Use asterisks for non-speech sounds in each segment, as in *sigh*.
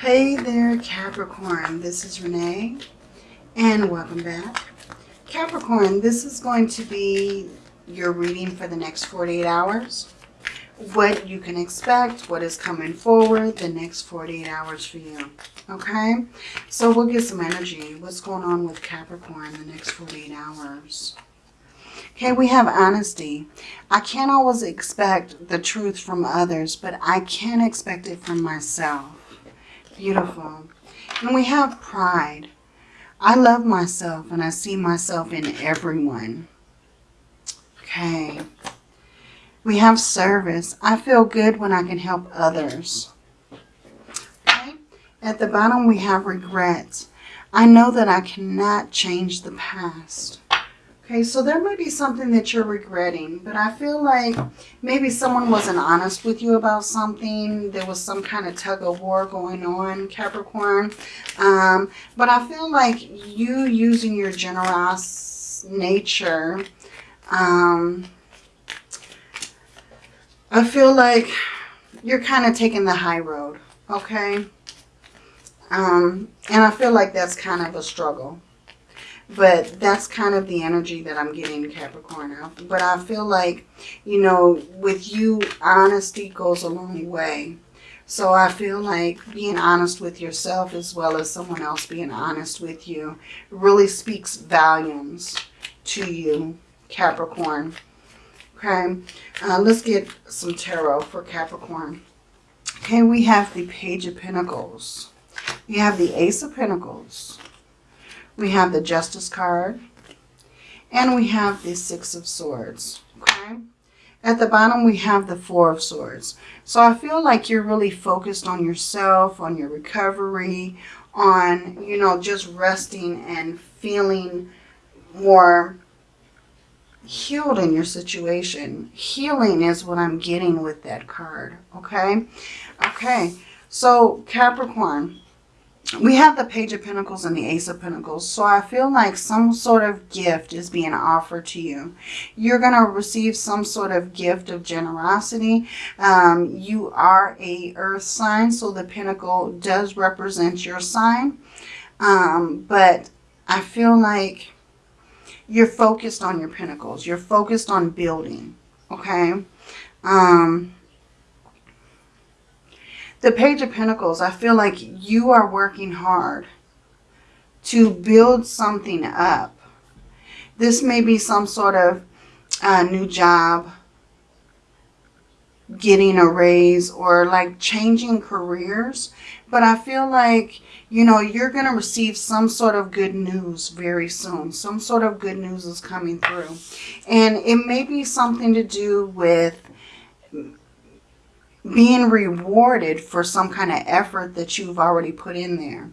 Hey there, Capricorn. This is Renee, and welcome back. Capricorn, this is going to be your reading for the next 48 hours. What you can expect, what is coming forward the next 48 hours for you. Okay? So we'll get some energy. What's going on with Capricorn the next 48 hours? Okay, we have honesty. I can't always expect the truth from others, but I can expect it from myself. Beautiful. And we have pride. I love myself and I see myself in everyone. Okay. We have service. I feel good when I can help others. Okay. At the bottom we have regrets. I know that I cannot change the past. Okay, so there might be something that you're regretting, but I feel like maybe someone wasn't honest with you about something. There was some kind of tug of war going on, Capricorn. Um, but I feel like you using your generous nature, um, I feel like you're kind of taking the high road, okay? Um, and I feel like that's kind of a struggle. But that's kind of the energy that I'm getting Capricorn. But I feel like, you know, with you, honesty goes a long way. So I feel like being honest with yourself as well as someone else being honest with you really speaks volumes to you, Capricorn. Okay, uh, let's get some tarot for Capricorn. Okay, we have the Page of Pentacles. We have the Ace of Pentacles. We have the Justice card. And we have the Six of Swords. Okay. At the bottom, we have the Four of Swords. So I feel like you're really focused on yourself, on your recovery, on, you know, just resting and feeling more healed in your situation. Healing is what I'm getting with that card. Okay. Okay. So Capricorn, we have the Page of Pentacles and the Ace of Pentacles. So I feel like some sort of gift is being offered to you. You're going to receive some sort of gift of generosity. Um, you are a earth sign, so the pentacle does represent your sign. Um, but I feel like you're focused on your pentacles. You're focused on building, okay? Um, the Page of Pentacles, I feel like you are working hard to build something up. This may be some sort of uh, new job, getting a raise, or like changing careers. But I feel like, you know, you're going to receive some sort of good news very soon. Some sort of good news is coming through. And it may be something to do with being rewarded for some kind of effort that you've already put in there.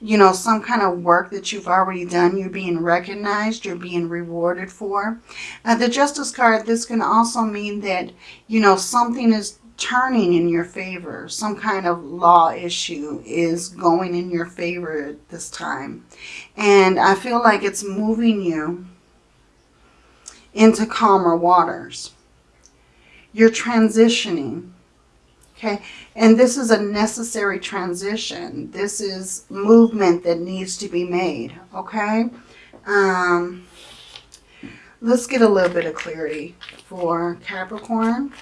You know, some kind of work that you've already done, you're being recognized, you're being rewarded for. Uh, the Justice card, this can also mean that, you know, something is turning in your favor. Some kind of law issue is going in your favor this time. And I feel like it's moving you into calmer waters. You're transitioning Okay, and this is a necessary transition. This is movement that needs to be made, okay? Um, let's get a little bit of clarity for Capricorn.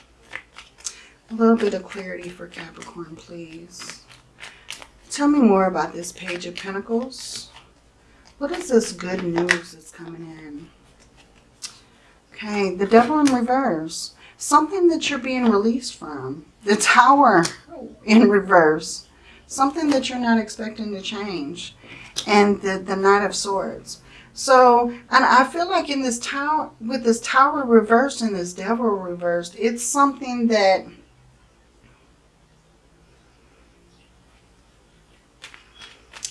A little bit of clarity for Capricorn, please. Tell me more about this Page of Pentacles. What is this good news that's coming in? Okay, the Devil in Reverse. Something that you're being released from. The Tower in reverse. Something that you're not expecting to change. And the, the Knight of Swords. So, and I feel like in this tower, with this tower reversed and this devil reversed, it's something that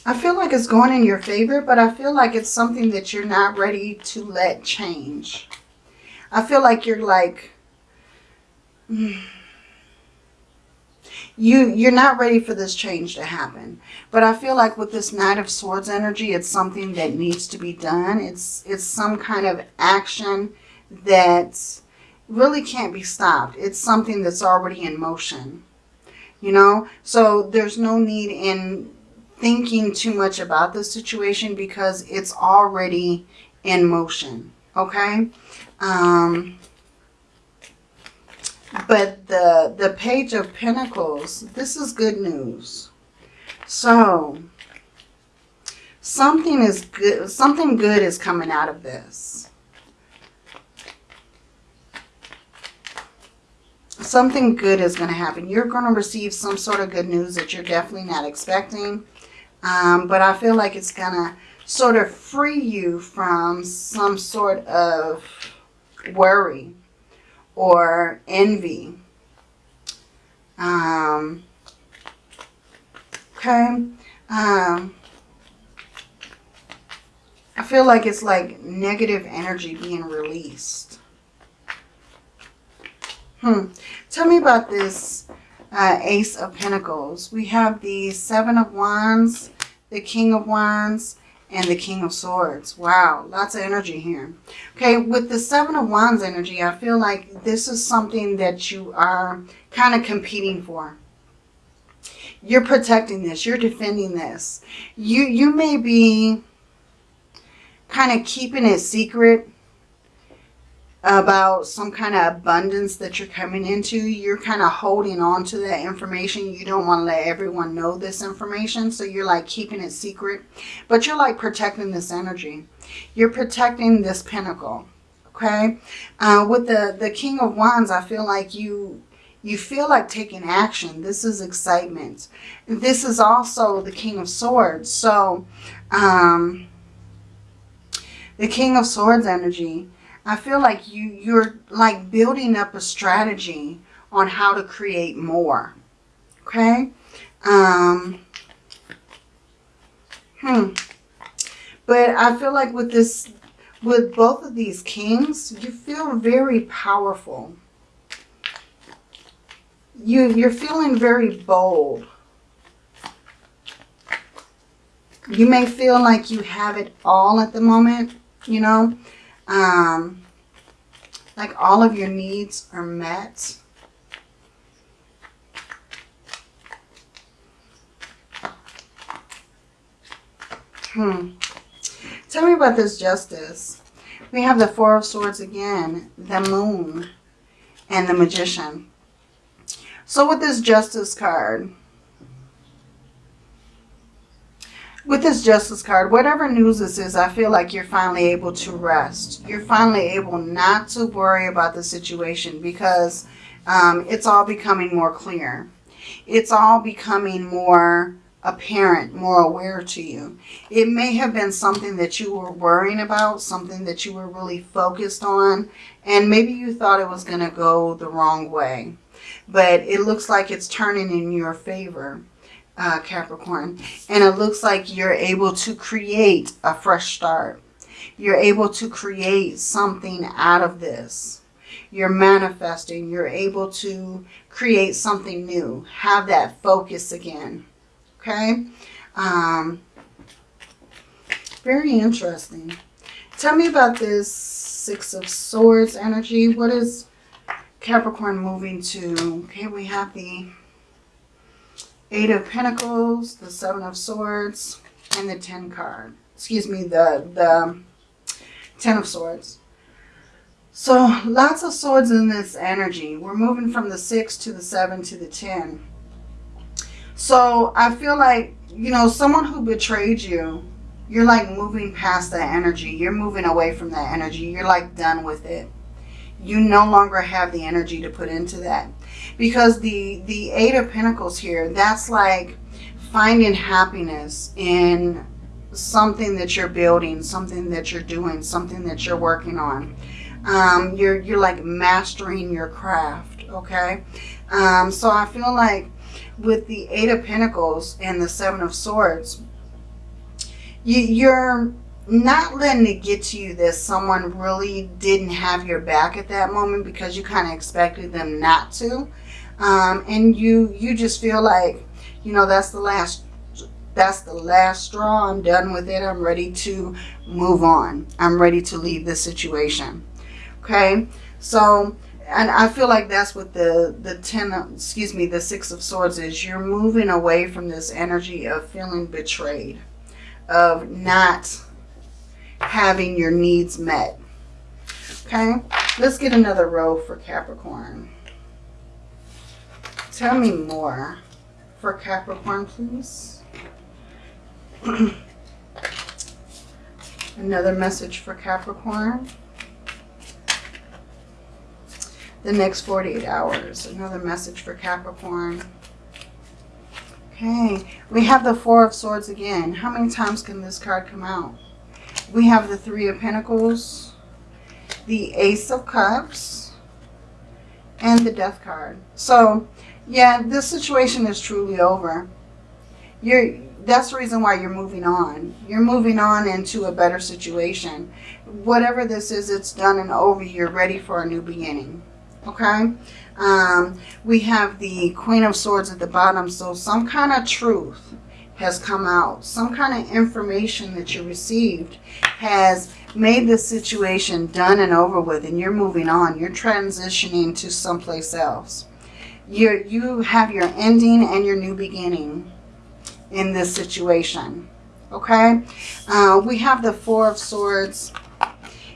I feel like it's going in your favor, but I feel like it's something that you're not ready to let change. I feel like you're like, *sighs* you you're not ready for this change to happen but i feel like with this knight of swords energy it's something that needs to be done it's it's some kind of action that really can't be stopped it's something that's already in motion You know, so there's no need in thinking too much about the situation because it's already in motion. Okay. Um, but the, the Page of Pentacles, this is good news. So, something is good, something good is coming out of this. Something good is going to happen. You're going to receive some sort of good news that you're definitely not expecting. Um, but I feel like it's going to sort of free you from some sort of worry or envy. Um, okay. Um, I feel like it's like negative energy being released. Hmm. Tell me about this uh, Ace of Pentacles. We have the Seven of Wands, the King of Wands, and the King of Swords. Wow, lots of energy here. Okay, with the Seven of Wands energy, I feel like this is something that you are kind of competing for. You're protecting this. You're defending this. You, you may be kind of keeping it secret about some kind of abundance that you're coming into. You're kind of holding on to that information. You don't want to let everyone know this information. So you're like keeping it secret. But you're like protecting this energy. You're protecting this pentacle. Okay. Uh, with the, the King of Wands, I feel like you you feel like taking action. This is excitement. This is also the King of Swords. So, um, the King of Swords energy, I feel like you, you're like building up a strategy on how to create more. Okay? Um, hmm. But I feel like with this, with both of these kings, you feel very powerful. You, you're feeling very bold. You may feel like you have it all at the moment, you know. Um, like all of your needs are met. Hmm. Tell me about this justice. We have the Four of Swords again, the Moon, and the Magician. So with this Justice card, with this justice card, whatever news this is, I feel like you're finally able to rest. You're finally able not to worry about the situation because um, it's all becoming more clear. It's all becoming more apparent, more aware to you. It may have been something that you were worrying about, something that you were really focused on, and maybe you thought it was going to go the wrong way. But it looks like it's turning in your favor uh, Capricorn. And it looks like you're able to create a fresh start. You're able to create something out of this. You're manifesting. You're able to create something new. Have that focus again. Okay? Um, very interesting. Tell me about this Six of Swords energy. What is Capricorn moving to? Okay, we have the Eight of Pentacles, the Seven of Swords, and the Ten card. Excuse me, the, the Ten of Swords. So lots of swords in this energy. We're moving from the six to the seven to the 10. So I feel like, you know, someone who betrayed you, you're like moving past that energy. You're moving away from that energy. You're like done with it. You no longer have the energy to put into that because the the eight of pentacles here that's like finding happiness in something that you're building something that you're doing something that you're working on um, you're you're like mastering your craft okay um, so I feel like with the eight of pentacles and the seven of swords you, you're not letting it get to you that someone really didn't have your back at that moment because you kind of expected them not to. Um, and you, you just feel like, you know, that's the last, that's the last straw. I'm done with it. I'm ready to move on. I'm ready to leave this situation. Okay. So and I feel like that's what the the ten, excuse me, the six of swords is. You're moving away from this energy of feeling betrayed, of not having your needs met. Okay, let's get another row for Capricorn. Tell me more for Capricorn, please. *clears throat* another message for Capricorn. the next 48 hours. Another message for Capricorn. Okay, we have the Four of Swords again. How many times can this card come out? We have the Three of Pentacles, the Ace of Cups, and the Death card. So, yeah, this situation is truly over. You're, that's the reason why you're moving on. You're moving on into a better situation. Whatever this is, it's done and over. You're ready for a new beginning okay um, we have the queen of swords at the bottom so some kind of truth has come out some kind of information that you received has made the situation done and over with and you're moving on you're transitioning to someplace else you you have your ending and your new beginning in this situation okay uh, we have the four of swords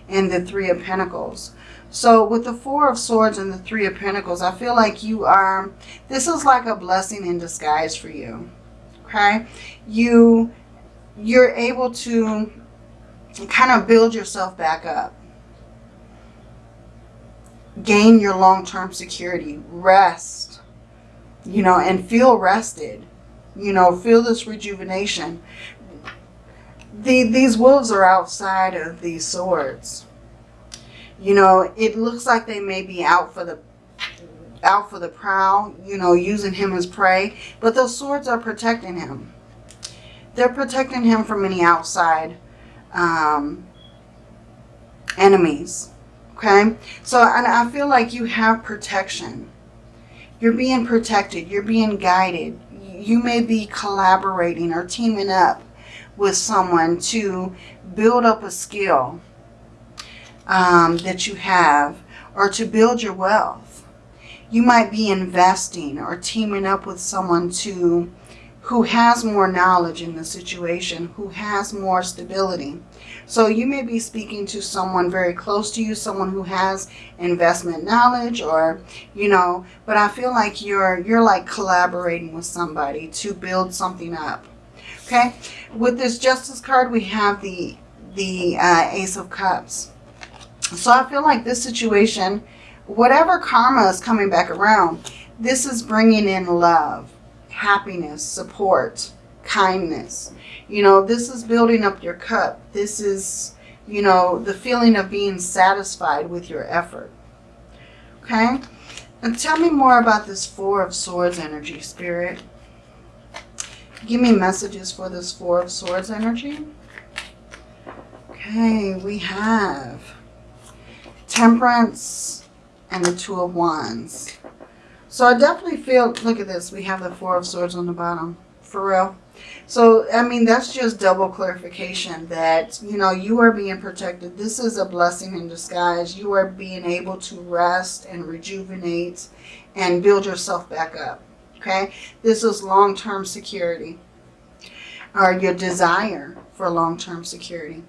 and the three of pentacles so with the Four of Swords and the Three of Pentacles, I feel like you are, this is like a blessing in disguise for you. Okay? You, you're able to kind of build yourself back up. Gain your long-term security. Rest. You know, and feel rested. You know, feel this rejuvenation. The, these wolves are outside of these swords you know, it looks like they may be out for the out for the prowl, you know, using him as prey. But those swords are protecting him. They're protecting him from any outside um, enemies. Okay? So and I feel like you have protection. You're being protected. You're being guided. You may be collaborating or teaming up with someone to build up a skill um, that you have or to build your wealth. You might be investing or teaming up with someone to who has more knowledge in the situation, who has more stability. So you may be speaking to someone very close to you, someone who has investment knowledge or, you know, but I feel like you're, you're like collaborating with somebody to build something up. Okay. With this justice card, we have the, the uh, ace of cups. So I feel like this situation, whatever karma is coming back around, this is bringing in love, happiness, support, kindness. You know, this is building up your cup. This is, you know, the feeling of being satisfied with your effort. Okay? And tell me more about this Four of Swords energy, Spirit. Give me messages for this Four of Swords energy. Okay, we have Temperance, and the Two of Wands. So I definitely feel, look at this, we have the Four of Swords on the bottom, for real. So, I mean, that's just double clarification that, you know, you are being protected. This is a blessing in disguise. You are being able to rest and rejuvenate and build yourself back up, okay? This is long-term security or your desire for long-term security.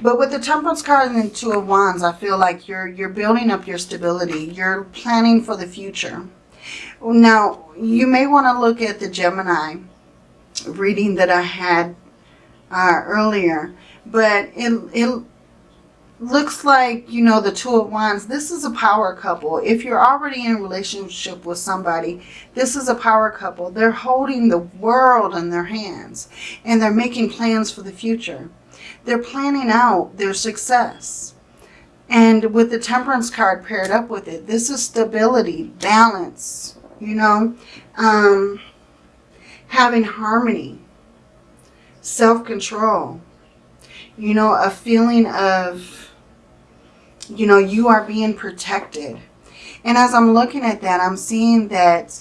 But with the Temperance card and the Two of Wands, I feel like you're you're building up your stability. You're planning for the future. Now, you may want to look at the Gemini reading that I had uh, earlier. But it, it looks like, you know, the Two of Wands, this is a power couple. If you're already in a relationship with somebody, this is a power couple. They're holding the world in their hands and they're making plans for the future. They're planning out their success. And with the temperance card paired up with it, this is stability, balance, you know, um, having harmony, self-control, you know, a feeling of, you know, you are being protected. And as I'm looking at that, I'm seeing that,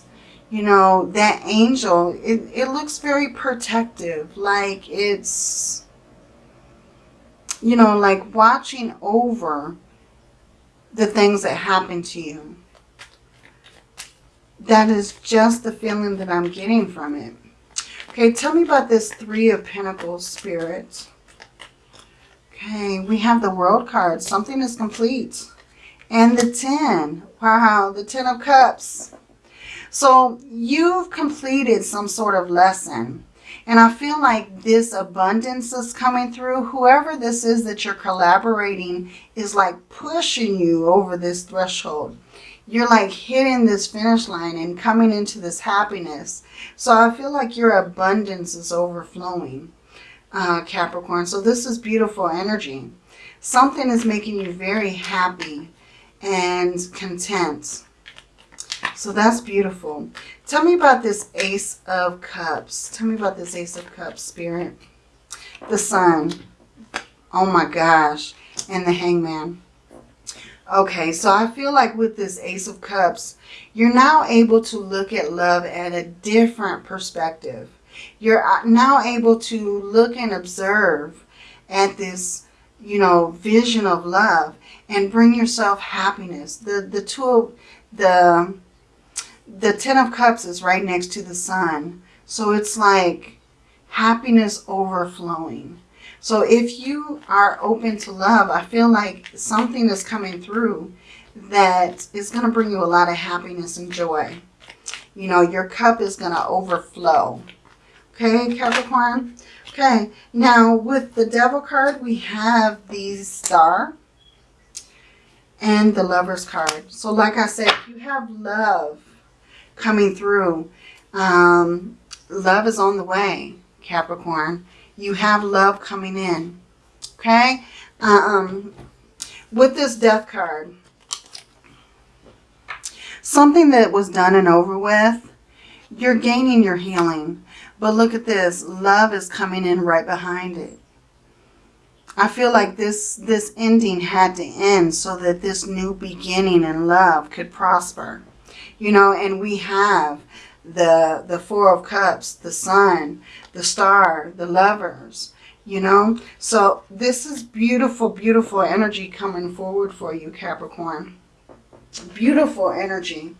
you know, that angel, it, it looks very protective, like it's you know, like watching over the things that happen to you. That is just the feeling that I'm getting from it. Okay, tell me about this Three of Pentacles spirit. Okay, we have the World card. Something is complete. And the 10. Wow, the Ten of Cups. So you've completed some sort of lesson. And I feel like this abundance is coming through. Whoever this is that you're collaborating is like pushing you over this threshold. You're like hitting this finish line and coming into this happiness. So I feel like your abundance is overflowing, uh, Capricorn. So this is beautiful energy. Something is making you very happy and content. So that's beautiful. Tell me about this Ace of Cups. Tell me about this Ace of Cups, Spirit. The Sun. Oh my gosh. And the Hangman. Okay, so I feel like with this Ace of Cups, you're now able to look at love at a different perspective. You're uh, now able to look and observe at this, you know, vision of love and bring yourself happiness. The the two of the the Ten of Cups is right next to the Sun. So it's like happiness overflowing. So if you are open to love, I feel like something is coming through that is going to bring you a lot of happiness and joy. You know, your cup is going to overflow. Okay, Capricorn? Okay, now with the Devil card, we have the Star and the Lover's card. So like I said, you have love coming through. Um, love is on the way, Capricorn. You have love coming in. Okay? Um, with this death card, something that was done and over with, you're gaining your healing. But look at this. Love is coming in right behind it. I feel like this, this ending had to end so that this new beginning in love could prosper. You know, and we have the the Four of Cups, the Sun, the Star, the Lovers, you know. So this is beautiful, beautiful energy coming forward for you, Capricorn. Beautiful energy.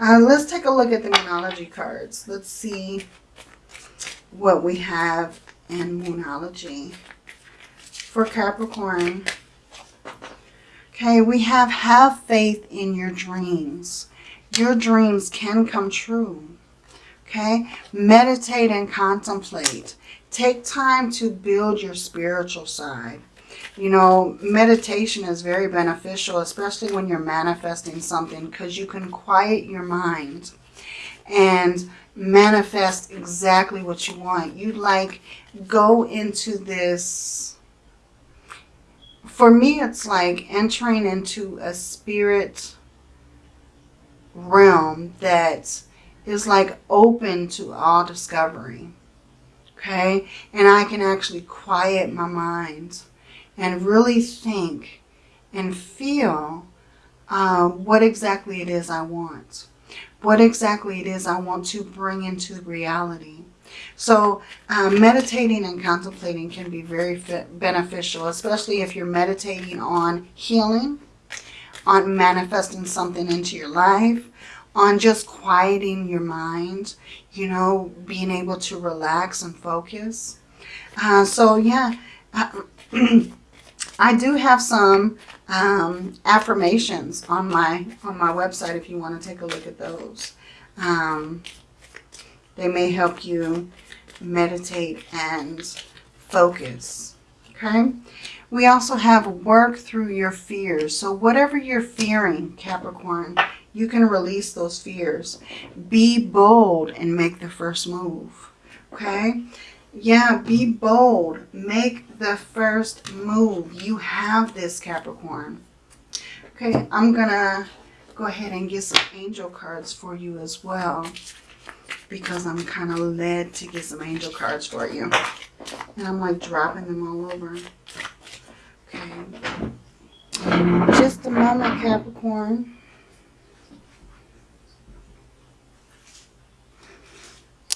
Uh, let's take a look at the Moonology cards. Let's see what we have in Moonology for Capricorn. Okay, we have have faith in your dreams your dreams can come true. Okay? Meditate and contemplate. Take time to build your spiritual side. You know, meditation is very beneficial, especially when you're manifesting something because you can quiet your mind and manifest exactly what you want. You like go into this, for me, it's like entering into a spirit realm that is like open to all discovery. Okay? And I can actually quiet my mind and really think and feel uh, what exactly it is I want. What exactly it is I want to bring into reality. So um, meditating and contemplating can be very beneficial, especially if you're meditating on healing, on manifesting something into your life, on just quieting your mind, you know, being able to relax and focus. Uh, so yeah, *clears throat* I do have some um, affirmations on my on my website if you want to take a look at those. Um, they may help you meditate and focus. Okay. We also have work through your fears. So whatever you're fearing, Capricorn, you can release those fears. Be bold and make the first move. Okay? Yeah, be bold. Make the first move. You have this, Capricorn. Okay, I'm going to go ahead and get some angel cards for you as well. Because I'm kind of led to get some angel cards for you. And I'm like dropping them all over. Okay. Just a moment, Capricorn.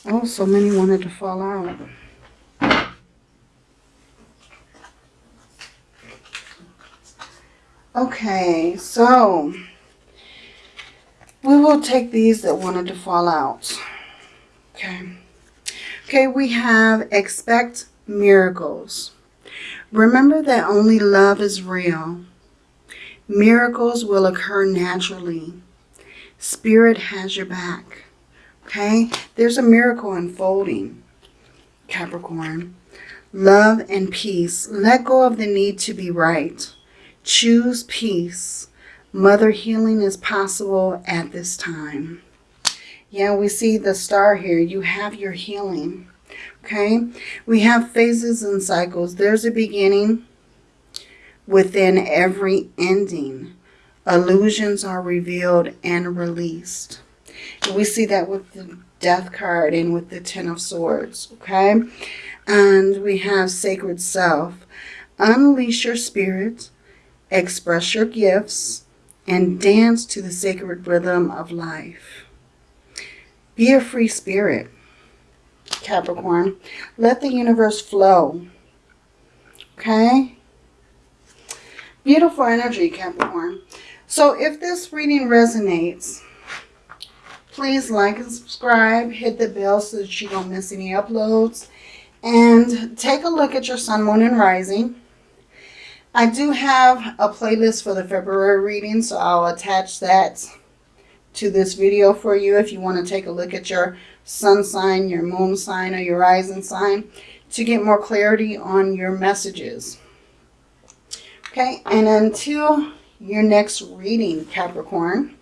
Oh, so many wanted to fall out. Okay, so we will take these that wanted to fall out. Okay. Okay, we have expect miracles. Remember that only love is real. Miracles will occur naturally. Spirit has your back. Okay? There's a miracle unfolding, Capricorn. Love and peace. Let go of the need to be right. Choose peace. Mother healing is possible at this time. Yeah, we see the star here. You have your healing. Okay? We have phases and cycles. There's a beginning within every ending. Illusions are revealed and released. And we see that with the death card and with the ten of swords. Okay? And we have sacred self. Unleash your spirit express your gifts, and dance to the sacred rhythm of life. Be a free spirit, Capricorn. Let the universe flow. Okay? Beautiful energy, Capricorn. So if this reading resonates, please like and subscribe. Hit the bell so that you don't miss any uploads. And take a look at your sun, moon, and rising. I do have a playlist for the February reading, so I'll attach that to this video for you if you want to take a look at your sun sign, your moon sign, or your rising sign to get more clarity on your messages. Okay, and until your next reading, Capricorn,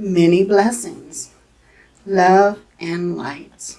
many blessings, love, and light.